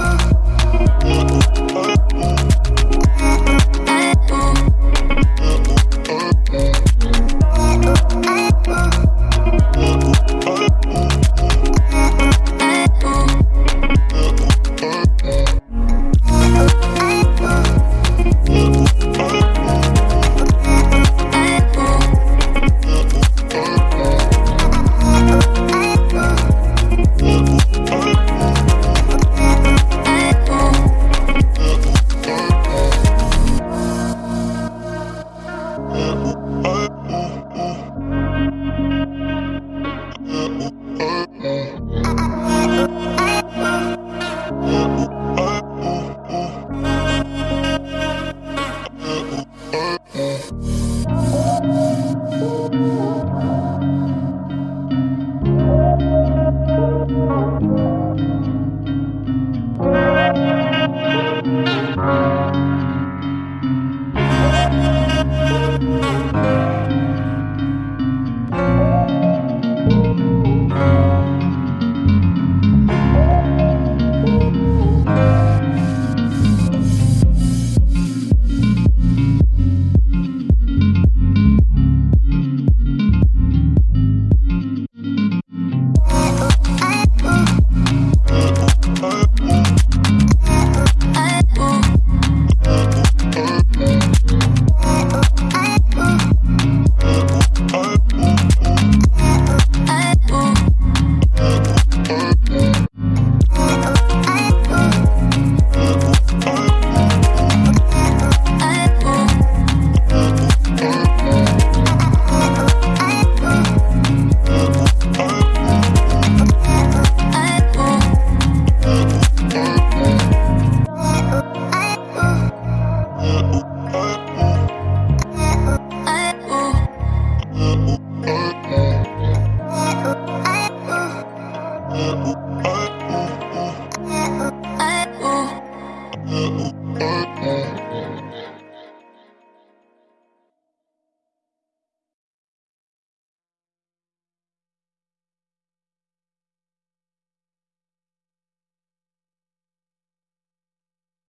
Oh. Bye.